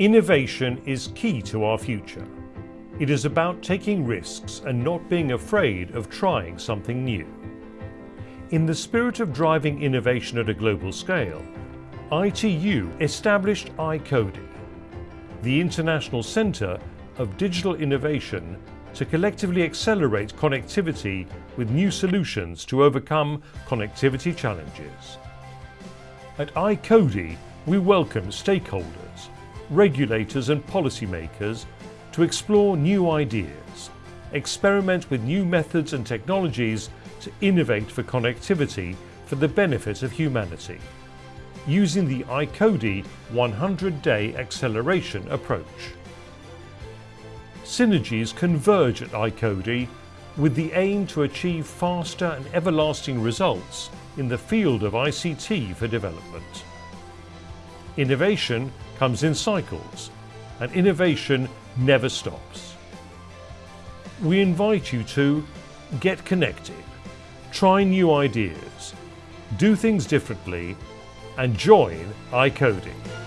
Innovation is key to our future. It is about taking risks and not being afraid of trying something new. In the spirit of driving innovation at a global scale, ITU established iCODI, the International Centre of Digital Innovation to collectively accelerate connectivity with new solutions to overcome connectivity challenges. At iCODI, we welcome stakeholders, regulators and policymakers to explore new ideas, experiment with new methods and technologies to innovate for connectivity for the benefit of humanity, using the iCODI 100-day acceleration approach. Synergies converge at iCODI with the aim to achieve faster and everlasting results in the field of ICT for development. Innovation comes in cycles and innovation never stops. We invite you to get connected, try new ideas, do things differently and join iCODI.